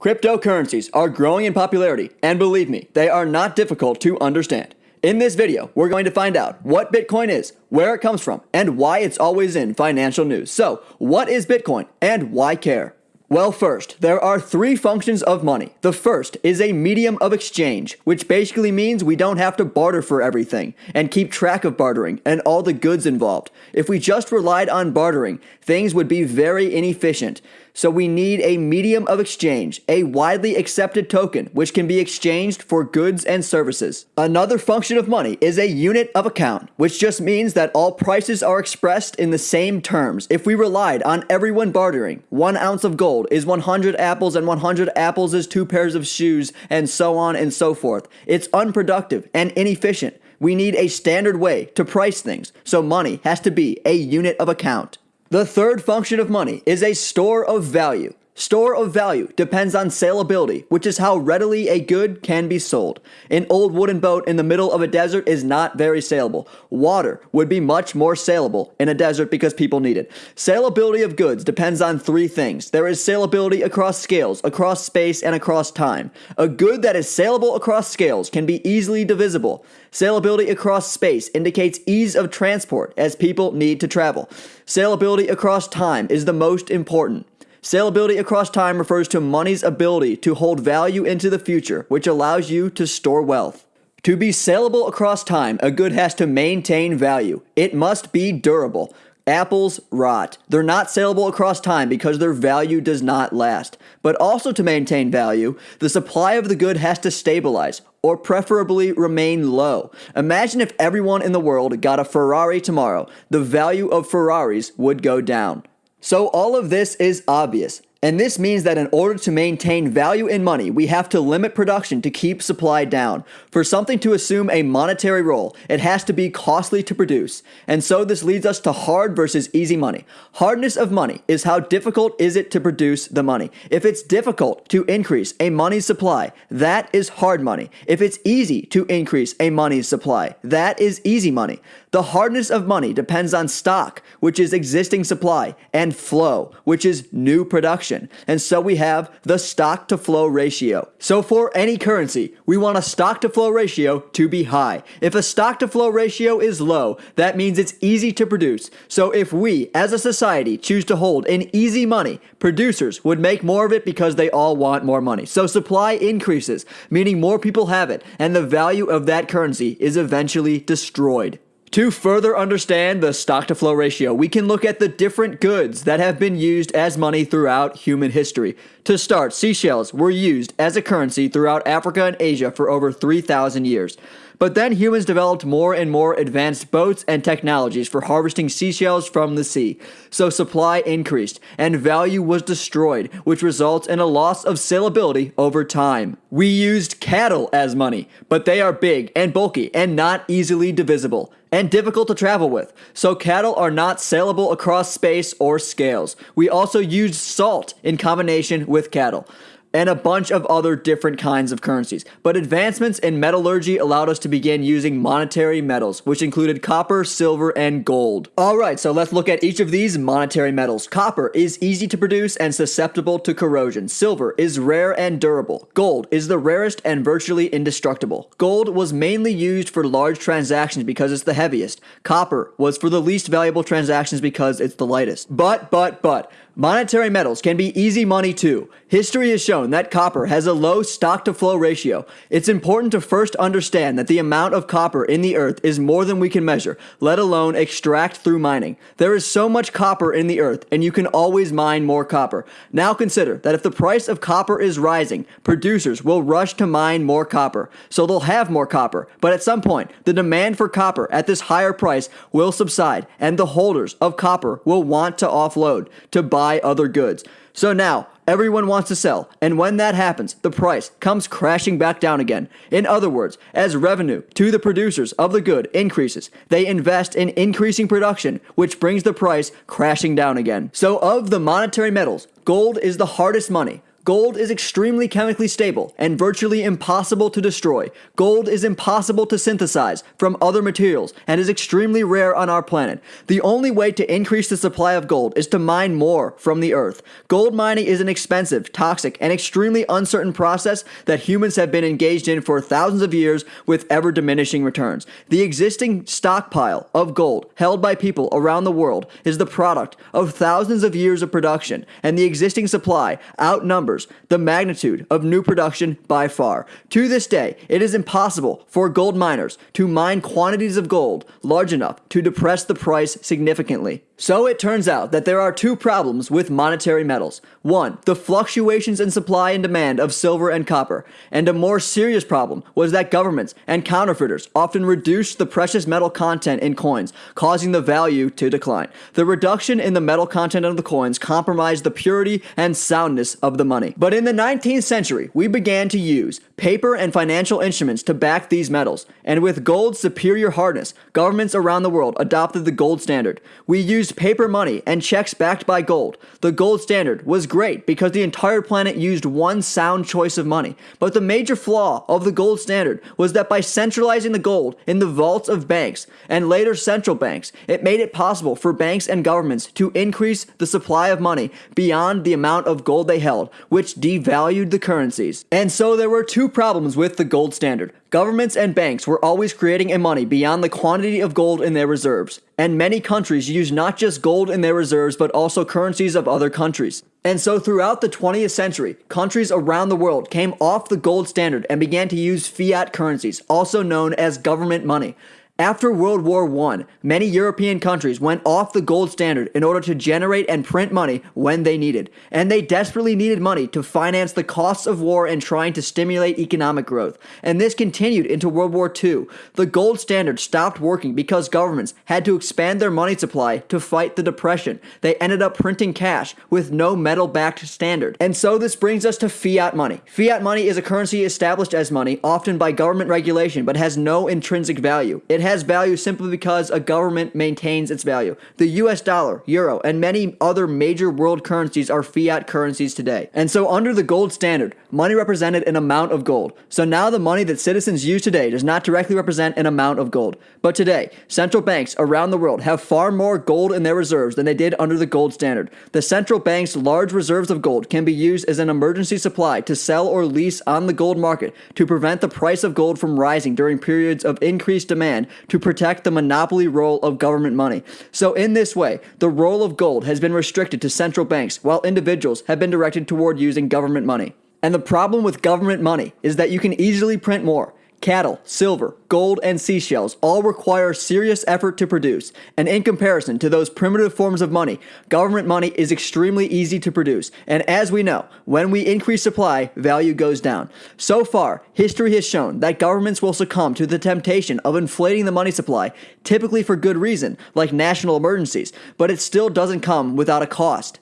Cryptocurrencies are growing in popularity, and believe me, they are not difficult to understand. In this video, we're going to find out what Bitcoin is, where it comes from, and why it's always in financial news. So, what is Bitcoin, and why care? Well, first, there are three functions of money. The first is a medium of exchange, which basically means we don't have to barter for everything and keep track of bartering and all the goods involved. If we just relied on bartering, things would be very inefficient. So we need a medium of exchange, a widely accepted token which can be exchanged for goods and services. Another function of money is a unit of account, which just means that all prices are expressed in the same terms. If we relied on everyone bartering, one ounce of gold is 100 apples and 100 apples is two pairs of shoes and so on and so forth. It's unproductive and inefficient. We need a standard way to price things, so money has to be a unit of account. The third function of money is a store of value. Store of value depends on saleability, which is how readily a good can be sold. An old wooden boat in the middle of a desert is not very saleable. Water would be much more saleable in a desert because people need it. Saleability of goods depends on three things. There is saleability across scales, across space, and across time. A good that is saleable across scales can be easily divisible. Saleability across space indicates ease of transport as people need to travel. Saleability across time is the most important. Saleability across time refers to money's ability to hold value into the future, which allows you to store wealth. To be saleable across time, a good has to maintain value. It must be durable. Apples rot. They're not saleable across time because their value does not last. But also to maintain value, the supply of the good has to stabilize, or preferably remain low. Imagine if everyone in the world got a Ferrari tomorrow. The value of Ferraris would go down. So all of this is obvious. And this means that in order to maintain value in money, we have to limit production to keep supply down. For something to assume a monetary role, it has to be costly to produce. And so this leads us to hard versus easy money. Hardness of money is how difficult is it to produce the money. If it's difficult to increase a money supply, that is hard money. If it's easy to increase a money supply, that is easy money. The hardness of money depends on stock, which is existing supply, and flow, which is new production. And so we have the stock to flow ratio. So for any currency, we want a stock to flow ratio to be high. If a stock to flow ratio is low, that means it's easy to produce. So if we, as a society, choose to hold in easy money, producers would make more of it because they all want more money. So supply increases, meaning more people have it, and the value of that currency is eventually destroyed. To further understand the stock to flow ratio, we can look at the different goods that have been used as money throughout human history. To start, seashells were used as a currency throughout Africa and Asia for over 3,000 years. But then humans developed more and more advanced boats and technologies for harvesting seashells from the sea. So supply increased and value was destroyed, which results in a loss of saleability over time. We used cattle as money, but they are big and bulky and not easily divisible and difficult to travel with, so cattle are not saleable across space or scales. We also used salt in combination with cattle and a bunch of other different kinds of currencies. But advancements in metallurgy allowed us to begin using monetary metals, which included copper, silver, and gold. Alright, so let's look at each of these monetary metals. Copper is easy to produce and susceptible to corrosion. Silver is rare and durable. Gold is the rarest and virtually indestructible. Gold was mainly used for large transactions because it's the heaviest. Copper was for the least valuable transactions because it's the lightest. But, but, but, Monetary metals can be easy money too. History has shown that copper has a low stock to flow ratio. It's important to first understand that the amount of copper in the earth is more than we can measure, let alone extract through mining. There is so much copper in the earth, and you can always mine more copper. Now consider that if the price of copper is rising, producers will rush to mine more copper, so they'll have more copper. But at some point, the demand for copper at this higher price will subside, and the holders of copper will want to offload to buy buy other goods. So now, everyone wants to sell, and when that happens, the price comes crashing back down again. In other words, as revenue to the producers of the good increases, they invest in increasing production, which brings the price crashing down again. So of the monetary metals, gold is the hardest money. Gold is extremely chemically stable and virtually impossible to destroy. Gold is impossible to synthesize from other materials and is extremely rare on our planet. The only way to increase the supply of gold is to mine more from the earth. Gold mining is an expensive, toxic, and extremely uncertain process that humans have been engaged in for thousands of years with ever diminishing returns. The existing stockpile of gold held by people around the world is the product of thousands of years of production, and the existing supply outnumbers the magnitude of new production by far. To this day, it is impossible for gold miners to mine quantities of gold large enough to depress the price significantly. So it turns out that there are two problems with monetary metals. One, the fluctuations in supply and demand of silver and copper. And a more serious problem was that governments and counterfeiters often reduced the precious metal content in coins, causing the value to decline. The reduction in the metal content of the coins compromised the purity and soundness of the money. But in the 19th century, we began to use paper and financial instruments to back these metals. And with gold's superior hardness, governments around the world adopted the gold standard. We used paper money and checks backed by gold. The gold standard was great because the entire planet used one sound choice of money. But the major flaw of the gold standard was that by centralizing the gold in the vaults of banks and later central banks, it made it possible for banks and governments to increase the supply of money beyond the amount of gold they held, which devalued the currencies. And so there were two problems with the gold standard. Governments and banks were always creating a money beyond the quantity of gold in their reserves, and many countries used not just gold in their reserves but also currencies of other countries. And so throughout the 20th century, countries around the world came off the gold standard and began to use fiat currencies, also known as government money. After World War I, many European countries went off the gold standard in order to generate and print money when they needed, and they desperately needed money to finance the costs of war and trying to stimulate economic growth. And this continued into World War II. The gold standard stopped working because governments had to expand their money supply to fight the depression. They ended up printing cash with no metal-backed standard. And so this brings us to fiat money. Fiat money is a currency established as money, often by government regulation, but has no intrinsic value. It has value simply because a government maintains its value. The US dollar, euro, and many other major world currencies are fiat currencies today. And so under the gold standard, money represented an amount of gold. So now the money that citizens use today does not directly represent an amount of gold. But today, central banks around the world have far more gold in their reserves than they did under the gold standard. The central bank's large reserves of gold can be used as an emergency supply to sell or lease on the gold market to prevent the price of gold from rising during periods of increased demand to protect the monopoly role of government money. So in this way, the role of gold has been restricted to central banks while individuals have been directed toward using government money. And the problem with government money is that you can easily print more. Cattle, silver, gold, and seashells all require serious effort to produce, and in comparison to those primitive forms of money, government money is extremely easy to produce, and as we know, when we increase supply, value goes down. So far, history has shown that governments will succumb to the temptation of inflating the money supply, typically for good reason, like national emergencies, but it still doesn't come without a cost.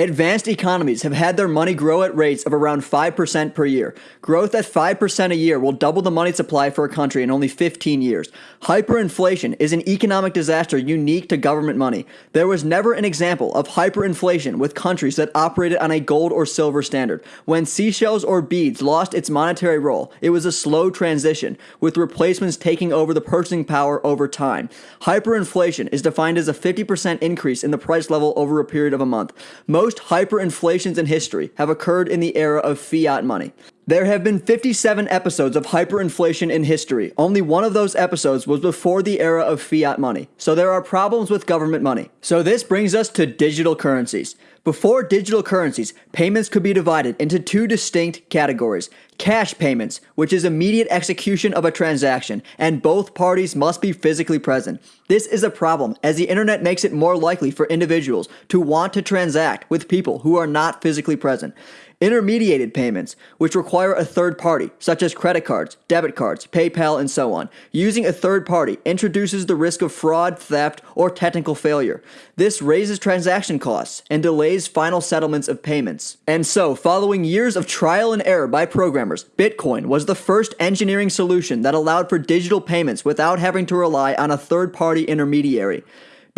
Advanced economies have had their money grow at rates of around 5% per year. Growth at 5% a year will double the money supply for a country in only 15 years. Hyperinflation is an economic disaster unique to government money. There was never an example of hyperinflation with countries that operated on a gold or silver standard. When seashells or beads lost its monetary role, it was a slow transition, with replacements taking over the purchasing power over time. Hyperinflation is defined as a 50% increase in the price level over a period of a month. Most most hyperinflations in history have occurred in the era of fiat money. There have been 57 episodes of hyperinflation in history. Only one of those episodes was before the era of fiat money. So there are problems with government money. So this brings us to digital currencies. Before digital currencies, payments could be divided into two distinct categories. Cash payments, which is immediate execution of a transaction, and both parties must be physically present. This is a problem as the internet makes it more likely for individuals to want to transact with people who are not physically present. Intermediated payments, which require a third party, such as credit cards, debit cards, PayPal, and so on. Using a third party introduces the risk of fraud, theft, or technical failure. This raises transaction costs and delays final settlements of payments. And so, following years of trial and error by programmers, Bitcoin was the first engineering solution that allowed for digital payments without having to rely on a third party intermediary.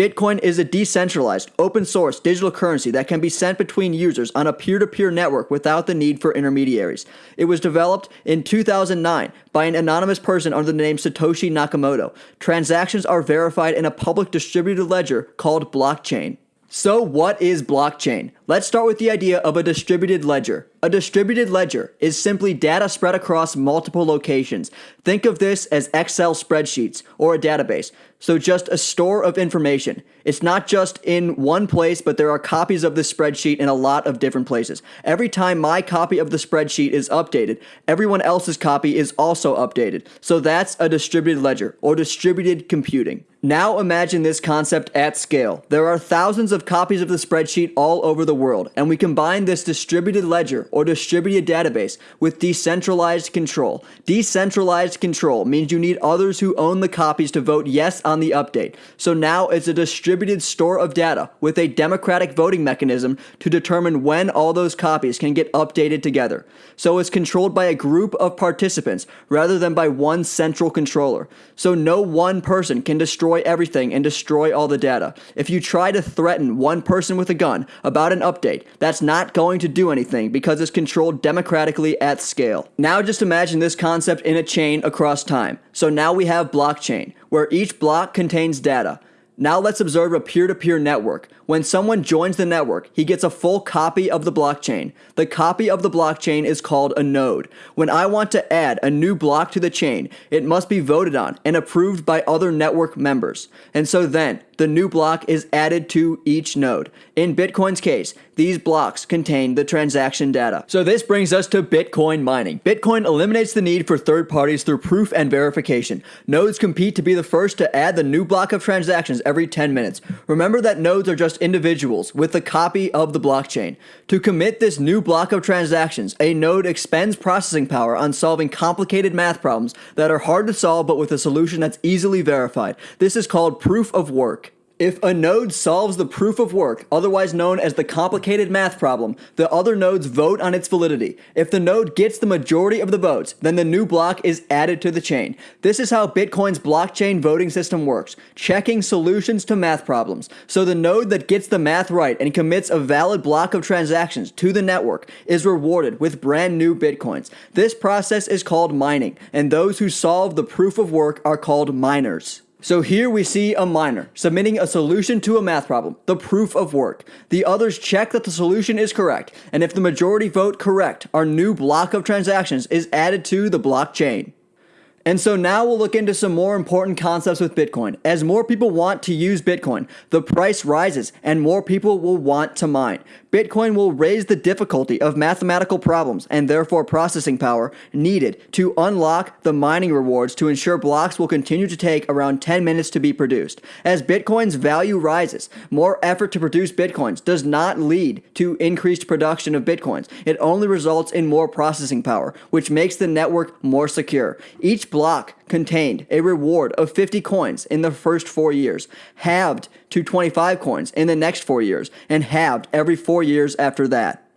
Bitcoin is a decentralized, open source digital currency that can be sent between users on a peer to peer network without the need for intermediaries. It was developed in 2009 by an anonymous person under the name Satoshi Nakamoto. Transactions are verified in a public distributed ledger called blockchain. So, what is blockchain? Let's start with the idea of a distributed ledger. A distributed ledger is simply data spread across multiple locations. Think of this as Excel spreadsheets or a database. So, just a store of information. It's not just in one place, but there are copies of the spreadsheet in a lot of different places. Every time my copy of the spreadsheet is updated, everyone else's copy is also updated. So, that's a distributed ledger or distributed computing. Now imagine this concept at scale. There are thousands of copies of the spreadsheet all over the world, and we combine this distributed ledger or distributed database with decentralized control. Decentralized control means you need others who own the copies to vote yes on the update. So now it's a distributed store of data with a democratic voting mechanism to determine when all those copies can get updated together. So it's controlled by a group of participants rather than by one central controller. So no one person can destroy everything and destroy all the data. If you try to threaten one person with a gun about an update, that's not going to do anything because it's controlled democratically at scale. Now just imagine this concept in a chain across time. So now we have blockchain, where each block contains data. Now let's observe a peer-to-peer network. When someone joins the network, he gets a full copy of the blockchain. The copy of the blockchain is called a node. When I want to add a new block to the chain, it must be voted on and approved by other network members. And so then, the new block is added to each node. In Bitcoin's case, these blocks contain the transaction data. So this brings us to Bitcoin mining. Bitcoin eliminates the need for third parties through proof and verification. Nodes compete to be the first to add the new block of transactions every 10 minutes. Remember that nodes are just individuals with a copy of the blockchain. To commit this new block of transactions, a node expends processing power on solving complicated math problems that are hard to solve but with a solution that's easily verified. This is called proof of work. If a node solves the proof of work, otherwise known as the complicated math problem, the other nodes vote on its validity. If the node gets the majority of the votes, then the new block is added to the chain. This is how Bitcoin's blockchain voting system works, checking solutions to math problems. So the node that gets the math right and commits a valid block of transactions to the network is rewarded with brand new Bitcoins. This process is called mining, and those who solve the proof of work are called miners. So here we see a miner submitting a solution to a math problem, the proof of work. The others check that the solution is correct, and if the majority vote correct, our new block of transactions is added to the blockchain. And so now we'll look into some more important concepts with Bitcoin. As more people want to use Bitcoin, the price rises and more people will want to mine. Bitcoin will raise the difficulty of mathematical problems and therefore processing power needed to unlock the mining rewards to ensure blocks will continue to take around 10 minutes to be produced. As Bitcoin's value rises, more effort to produce Bitcoins does not lead to increased production of Bitcoins. It only results in more processing power, which makes the network more secure. Each block contained a reward of 50 coins in the first four years, halved to 25 coins in the next four years, and halved every four years after that.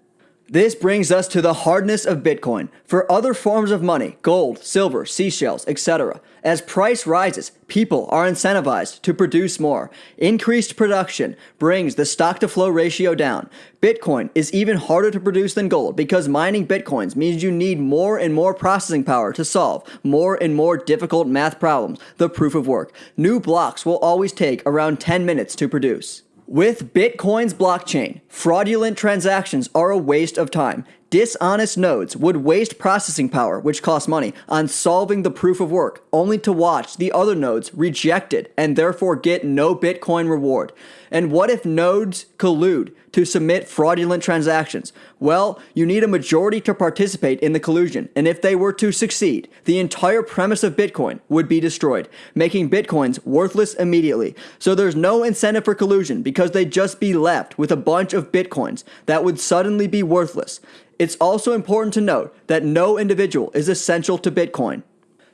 This brings us to the hardness of Bitcoin. For other forms of money, gold, silver, seashells, etc., as price rises, people are incentivized to produce more. Increased production brings the stock to flow ratio down. Bitcoin is even harder to produce than gold because mining Bitcoins means you need more and more processing power to solve more and more difficult math problems, the proof of work. New blocks will always take around 10 minutes to produce. With Bitcoin's blockchain, fraudulent transactions are a waste of time. Dishonest nodes would waste processing power, which costs money, on solving the proof of work, only to watch the other nodes rejected and therefore get no Bitcoin reward. And what if nodes collude to submit fraudulent transactions? Well, you need a majority to participate in the collusion, and if they were to succeed, the entire premise of Bitcoin would be destroyed, making Bitcoins worthless immediately. So there's no incentive for collusion because they'd just be left with a bunch of Bitcoins that would suddenly be worthless. It's also important to note that no individual is essential to Bitcoin.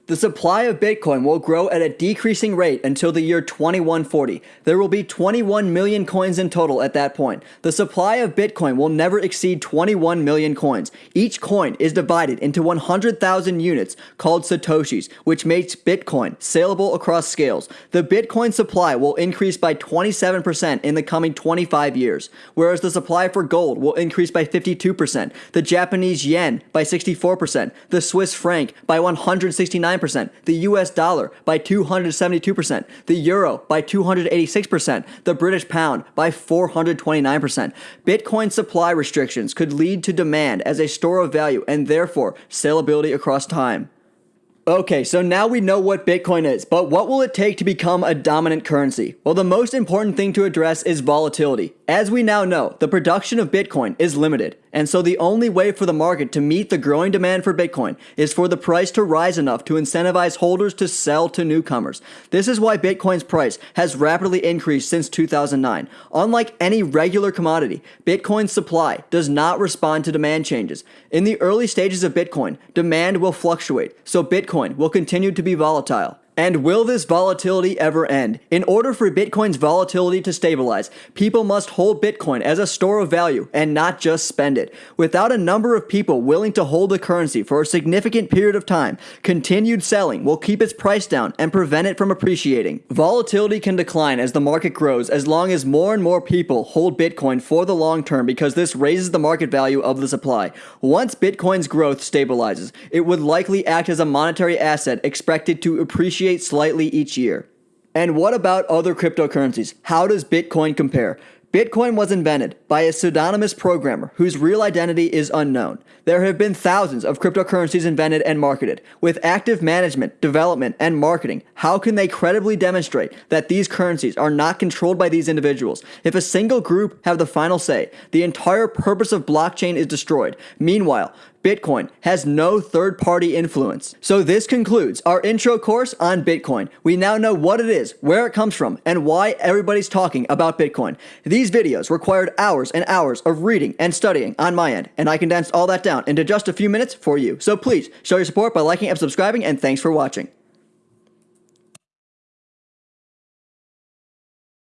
The supply of Bitcoin will grow at a decreasing rate until the year 2140. There will be 21 million coins in total at that point. The supply of Bitcoin will never exceed 21 million coins. Each coin is divided into 100,000 units called Satoshis, which makes Bitcoin saleable across scales. The Bitcoin supply will increase by 27% in the coming 25 years, whereas the supply for gold will increase by 52%, the Japanese yen by 64%, the Swiss franc by 169 percent the US dollar by 272%, the euro by 286%, the British pound by 429%. Bitcoin supply restrictions could lead to demand as a store of value and therefore saleability across time. Okay, so now we know what Bitcoin is, but what will it take to become a dominant currency? Well, the most important thing to address is volatility. As we now know, the production of Bitcoin is limited, and so the only way for the market to meet the growing demand for Bitcoin is for the price to rise enough to incentivize holders to sell to newcomers. This is why Bitcoin's price has rapidly increased since 2009. Unlike any regular commodity, Bitcoin's supply does not respond to demand changes. In the early stages of Bitcoin, demand will fluctuate, so Bitcoin will continue to be volatile. And will this volatility ever end? In order for Bitcoin's volatility to stabilize, people must hold Bitcoin as a store of value and not just spend it. Without a number of people willing to hold the currency for a significant period of time, continued selling will keep its price down and prevent it from appreciating. Volatility can decline as the market grows as long as more and more people hold Bitcoin for the long term because this raises the market value of the supply. Once Bitcoin's growth stabilizes, it would likely act as a monetary asset expected to appreciate slightly each year. And what about other cryptocurrencies? How does Bitcoin compare? Bitcoin was invented by a pseudonymous programmer whose real identity is unknown. There have been thousands of cryptocurrencies invented and marketed. With active management, development, and marketing, how can they credibly demonstrate that these currencies are not controlled by these individuals? If a single group have the final say, the entire purpose of blockchain is destroyed. Meanwhile, Bitcoin has no third party influence. So, this concludes our intro course on Bitcoin. We now know what it is, where it comes from, and why everybody's talking about Bitcoin. These videos required hours and hours of reading and studying on my end, and I condensed all that down into just a few minutes for you. So, please show your support by liking and subscribing, and thanks for watching.